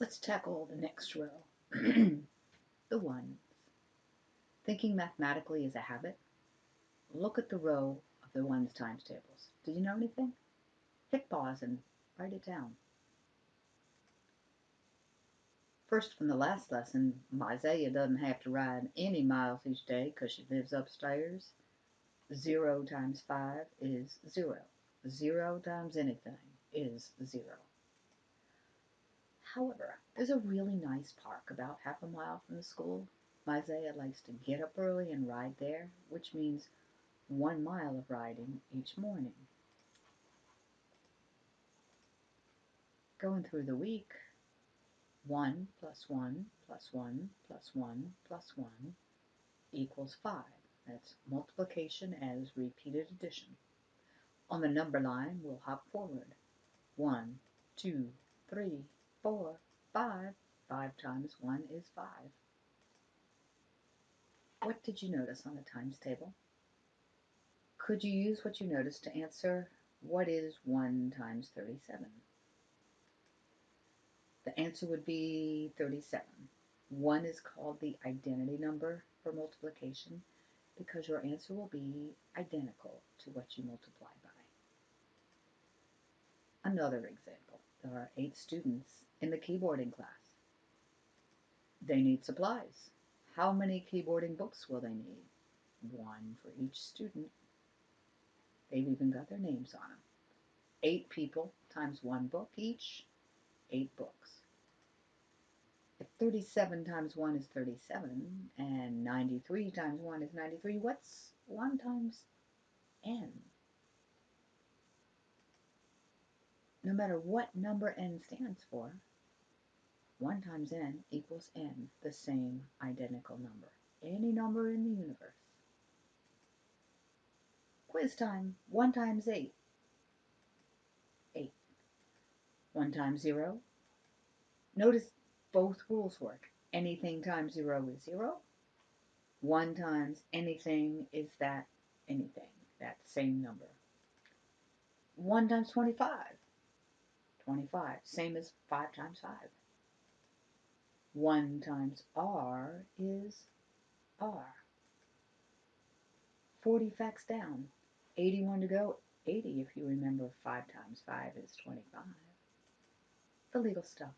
Let's tackle the next row. the ones. Thinking mathematically is a habit. Look at the row of the ones times tables. Did you know anything? Hit pause and write it down. First, from the last lesson, Isaiah doesn't have to ride any miles each day because she lives upstairs. Zero times five is zero. Zero times anything is zero. However, there's a really nice park about half a mile from the school. Isaiah likes to get up early and ride there, which means one mile of riding each morning. Going through the week, 1 plus 1 plus 1 plus 1 plus 1 equals 5. That's multiplication as repeated addition. On the number line, we'll hop forward. 1, 2, 3, 4, 5. 5 times 1 is 5. What did you notice on the times table? Could you use what you noticed to answer what is 1 times 37? The answer would be 37. 1 is called the identity number for multiplication because your answer will be identical to what you multiply by. Another example, there are eight students in the keyboarding class. They need supplies. How many keyboarding books will they need? One for each student. They've even got their names on them. Eight people times one book each, eight books. If 37 times 1 is 37, and 93 times 1 is 93, what's 1 times n? No matter what number n stands for, 1 times n equals n, the same identical number. Any number in the universe. Quiz time. 1 times 8. 8. 1 times 0. Notice both rules work. Anything times 0 is 0. 1 times anything is that anything, that same number. 1 times 25. 25, same as 5 times 5. 1 times r is r. 40 facts down. 81 to go. 80 if you remember 5 times 5 is 25. The legal stuff.